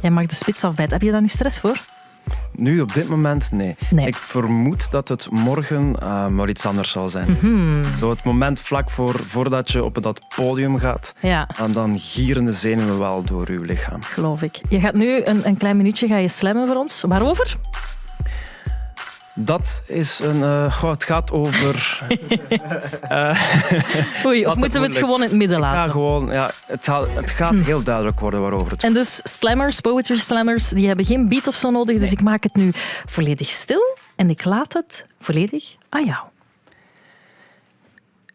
Jij mag de spits afbijten. Heb je daar nu stress voor? Nu, op dit moment, nee. Nee. Ik vermoed dat het morgen uh, maar iets anders zal zijn. Mhm. Zo het moment vlak voor, voordat je op dat podium gaat. Ja. En dan gieren de zenuwen wel door je lichaam. Geloof ik. Je gaat nu een, een klein minuutje ga je slammen voor ons. Waarover? Dat is een... Uh, oh, het gaat over... uh, Oei, of moeten we het gewoon in het midden laten? Ja, gewoon... Ja, het, gaat, het gaat hm. heel duidelijk worden waarover het En dus slammers, poetry slammers, die hebben geen beat of zo nodig. Dus ik maak het nu volledig stil en ik laat het volledig aan jou.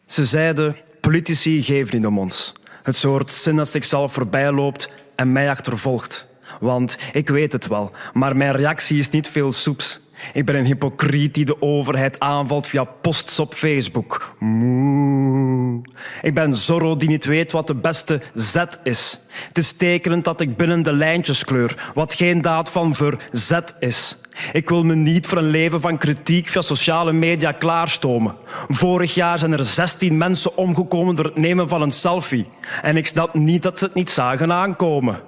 Ze zeiden, politici geven niet om ons. Het soort zin dat zichzelf voorbij loopt en mij achtervolgt. Want ik weet het wel, maar mijn reactie is niet veel soeps. Ik ben een hypocriet die de overheid aanvalt via posts op Facebook. Moe. Ik ben Zorro die niet weet wat de beste Z is. Het is tekenend dat ik binnen de lijntjes kleur, wat geen daad van verzet is. Ik wil me niet voor een leven van kritiek via sociale media klaarstomen. Vorig jaar zijn er 16 mensen omgekomen door het nemen van een selfie. En ik snap niet dat ze het niet zagen aankomen.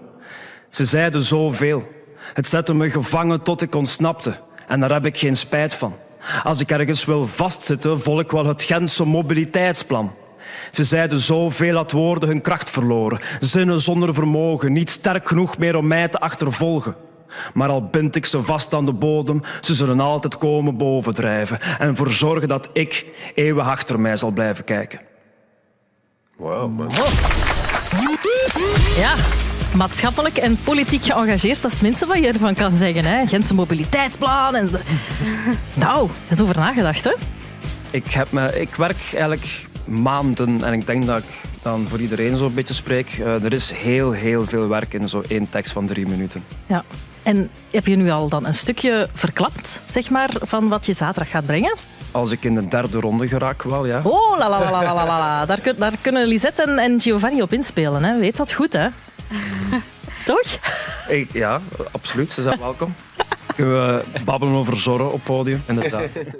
Ze zeiden zoveel. Het zette me gevangen tot ik ontsnapte. En daar heb ik geen spijt van. Als ik ergens wil vastzitten, volg ik wel het Gentse mobiliteitsplan. Ze zeiden zoveel dat woorden hun kracht verloren. Zinnen zonder vermogen, niet sterk genoeg meer om mij te achtervolgen. Maar al bind ik ze vast aan de bodem, ze zullen altijd komen bovendrijven en ervoor zorgen dat ik eeuwig achter mij zal blijven kijken. Wow, man. Ja, maatschappelijk en politiek geëngageerd, dat is het minste wat je ervan kan zeggen. Hè? Gentse mobiliteitsplan. En... Nou, er is over nagedacht, hè? Ik, heb me, ik werk eigenlijk maanden en ik denk dat ik dan voor iedereen zo'n beetje spreek. Uh, er is heel, heel veel werk in zo'n één tekst van drie minuten. Ja. En heb je nu al dan een stukje verklapt, zeg maar, van wat je zaterdag gaat brengen? Als ik in de derde ronde geraak, wel, ja. Oh, la la la la la la. Daar, kun, daar kunnen Lisette en, en Giovanni op inspelen. Hè. Weet dat goed, hè? Toch? Ik, ja, absoluut. Ze zijn welkom. Kunnen we babbelen over zorgen op podium, inderdaad.